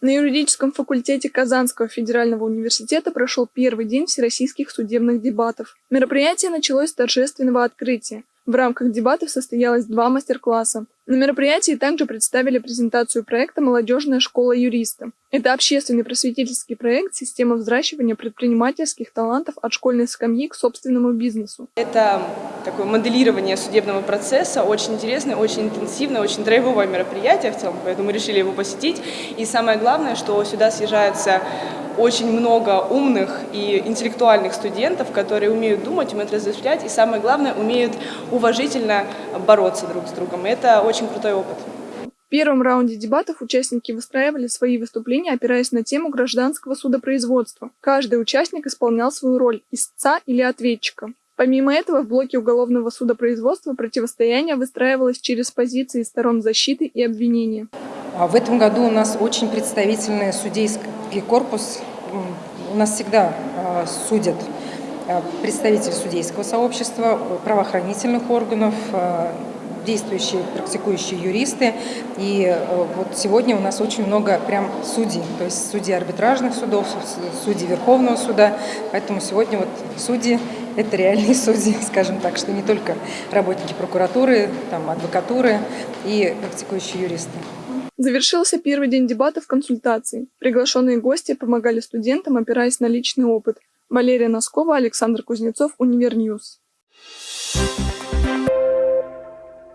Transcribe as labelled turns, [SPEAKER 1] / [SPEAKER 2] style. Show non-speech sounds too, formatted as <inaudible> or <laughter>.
[SPEAKER 1] На юридическом факультете Казанского федерального университета прошел первый день всероссийских судебных дебатов. Мероприятие началось с торжественного открытия. В рамках дебатов состоялось два мастер-класса. На мероприятии также представили презентацию проекта «Молодежная школа юриста». Это общественный просветительский проект «Система взращивания предпринимательских талантов от школьной скамьи к собственному бизнесу».
[SPEAKER 2] Это такое моделирование судебного процесса, очень интересное, очень интенсивное, очень драйвовое мероприятие в целом, поэтому мы решили его посетить. И самое главное, что сюда съезжаются очень много умных и интеллектуальных студентов, которые умеют думать, умеют размышлять и, самое главное, умеют уважительно бороться друг с другом. Это очень крутой опыт.
[SPEAKER 1] В первом раунде дебатов участники выстраивали свои выступления, опираясь на тему гражданского судопроизводства. Каждый участник исполнял свою роль – истца или ответчика. Помимо этого, в блоке уголовного судопроизводства противостояние выстраивалось через позиции сторон защиты и обвинения.
[SPEAKER 3] А в этом году у нас очень представительный судейский корпус. У нас всегда а, судят а, представители судейского сообщества, правоохранительных органов, действующие, практикующие юристы. И э, вот сегодня у нас очень много прям судей, то есть судьи арбитражных судов, судьи Верховного суда. Поэтому сегодня вот судьи – это реальные <laughs> судьи, скажем так, что не только работники прокуратуры, там, адвокатуры и практикующие юристы.
[SPEAKER 1] Завершился первый день дебатов консультаций. Приглашенные гости помогали студентам, опираясь на личный опыт. Валерия Носкова, Александр Кузнецов, Универ News. Thank you